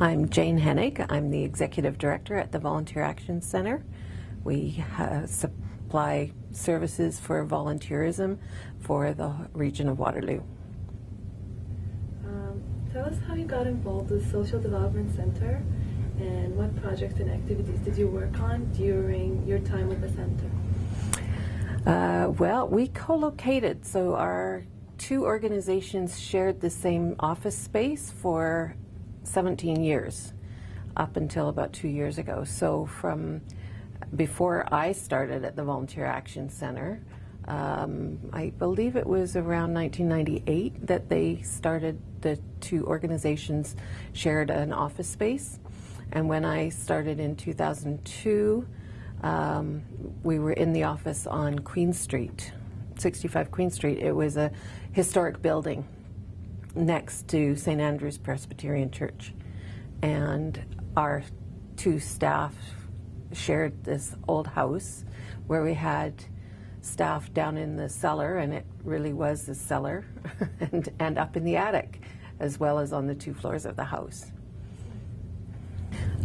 I'm Jane Hennig. I'm the Executive Director at the Volunteer Action Center. We uh, supply services for volunteerism for the region of Waterloo. Um, tell us how you got involved with Social Development Center and what projects and activities did you work on during your time with the center? Uh, well, we co-located, so our two organizations shared the same office space for 17 years, up until about two years ago. So from before I started at the Volunteer Action Center, um, I believe it was around 1998 that they started, the two organizations shared an office space. And when I started in 2002, um, we were in the office on Queen Street, 65 Queen Street. It was a historic building next to St. Andrew's Presbyterian Church. And our two staff shared this old house where we had staff down in the cellar, and it really was the cellar, and, and up in the attic, as well as on the two floors of the house.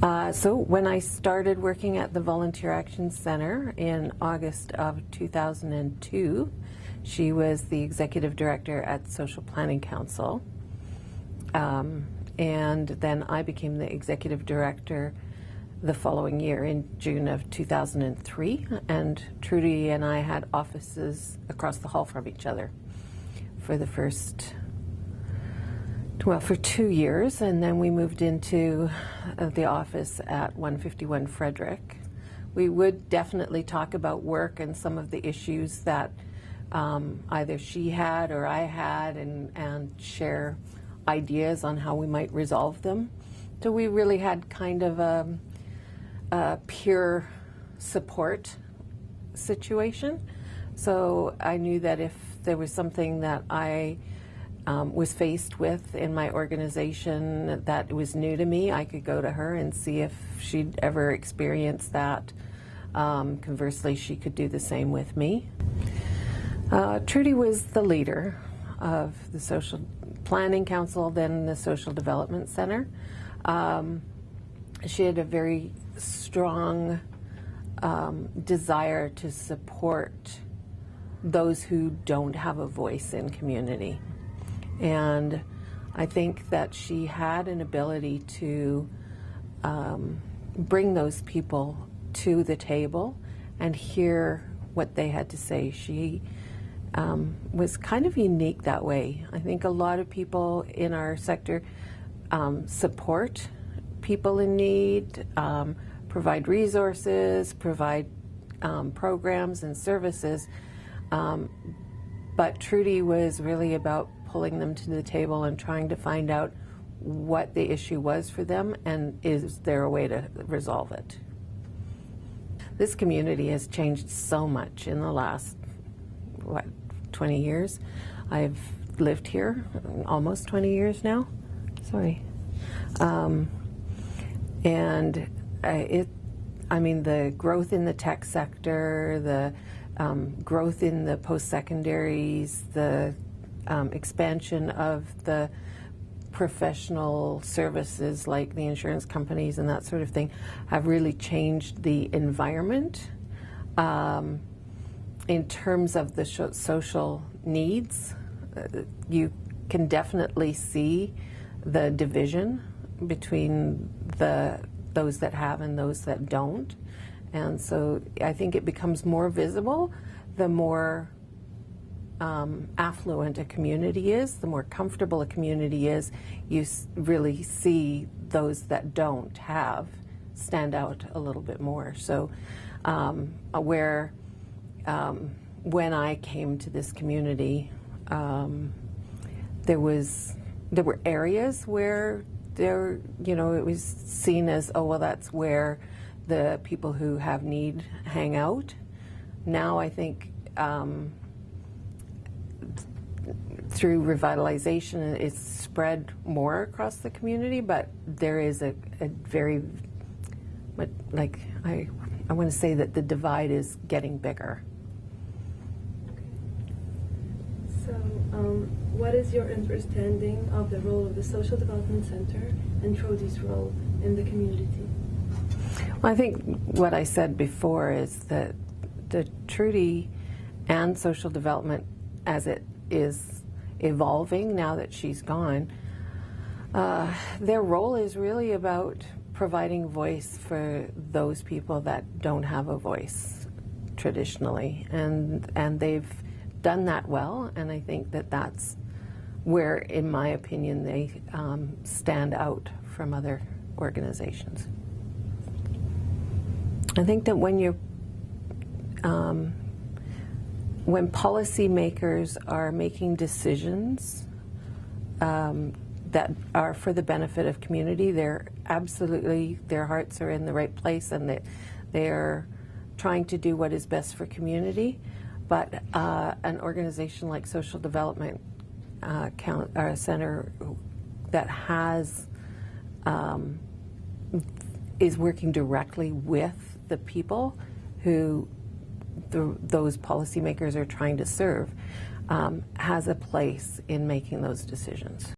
Uh, so when I started working at the Volunteer Action Center in August of 2002, she was the executive director at Social Planning Council. Um, and then I became the executive director the following year in June of 2003. And Trudy and I had offices across the hall from each other for the first well, for two years, and then we moved into uh, the office at 151 Frederick. We would definitely talk about work and some of the issues that um, either she had or I had and, and share ideas on how we might resolve them. So we really had kind of a, a peer support situation. So I knew that if there was something that I um, was faced with in my organization that was new to me, I could go to her and see if she'd ever experienced that. Um, conversely, she could do the same with me. Uh, Trudy was the leader of the Social Planning Council, then the Social Development Center. Um, she had a very strong um, desire to support those who don't have a voice in community. And I think that she had an ability to um, bring those people to the table and hear what they had to say. She um, was kind of unique that way. I think a lot of people in our sector um, support people in need, um, provide resources, provide um, programs and services. Um, but Trudy was really about pulling them to the table and trying to find out what the issue was for them and is there a way to resolve it. This community has changed so much in the last, what, 20 years. I've lived here almost 20 years now. Sorry. Um, and it, I mean, the growth in the tech sector, the um, growth in the post-secondaries, the um, expansion of the professional services like the insurance companies and that sort of thing have really changed the environment um, in terms of the social needs. Uh, you can definitely see the division between the those that have and those that don't. And so I think it becomes more visible the more um, affluent a community is, the more comfortable a community is, you really see those that don't have stand out a little bit more. So um, where um, when I came to this community, um, there was there were areas where there, you know, it was seen as, oh, well, that's where the people who have need hang out. Now I think um, through revitalization, it's spread more across the community, but there is a, a very, like, I, I want to say that the divide is getting bigger. So, um, what is your understanding of the role of the Social Development Center and Trudy's role in the community? Well, I think what I said before is that the Trudy and social development, as it is evolving now that she's gone, uh, their role is really about providing voice for those people that don't have a voice traditionally, and and they've done that well, and I think that that's where, in my opinion, they um, stand out from other organizations. I think that when you're um, when policymakers are making decisions um, that are for the benefit of community, they're absolutely their hearts are in the right place, and that they're trying to do what is best for community. But uh, an organization like Social Development uh, count, uh, Center that has um, is working directly with the people who the, those policymakers are trying to serve um, has a place in making those decisions.